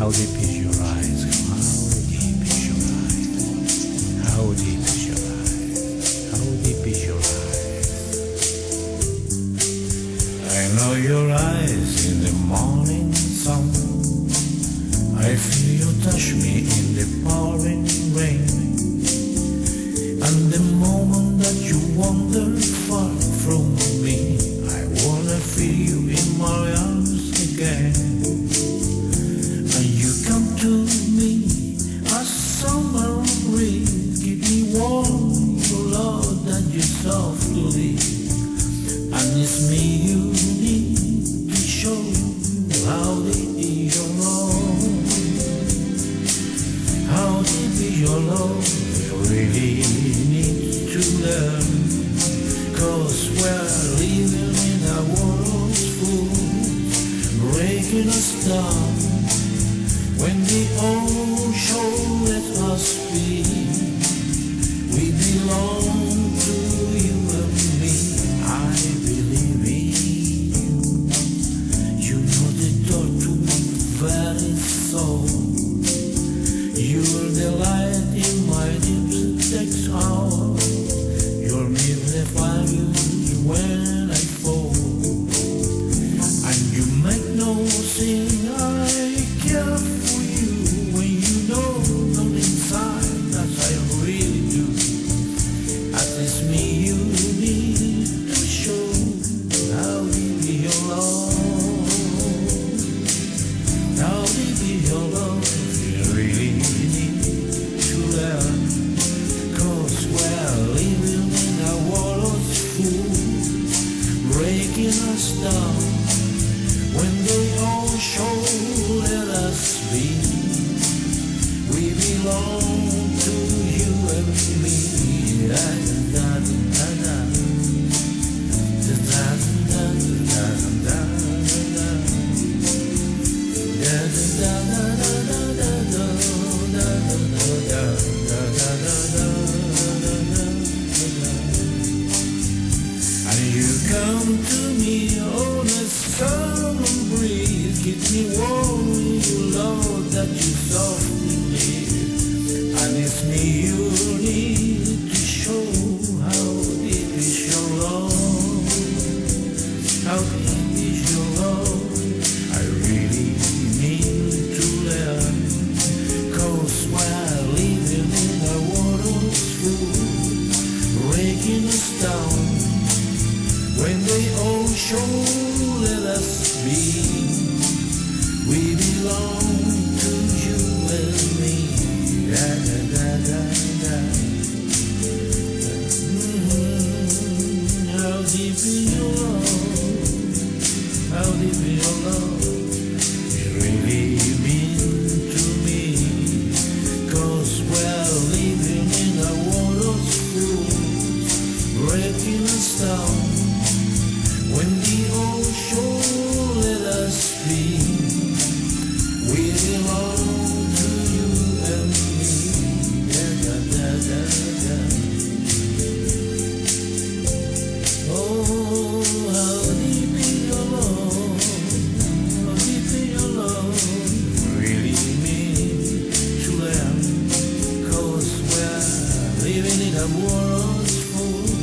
How deep is your eyes? How deep is your eyes? How deep is your eyes? How deep is your eyes? I know your eyes in the morning sun. I feel you touch me in the pouring rain. And the alone really need to learn Cause we're see come to me on a summer breeze, keep me warm you know that you softly live And it's me you need to show how deep is your love How deep is your love I really mean to learn Cause while living in the water's full Breaking the stone. When the ocean let us be we belong. in a world full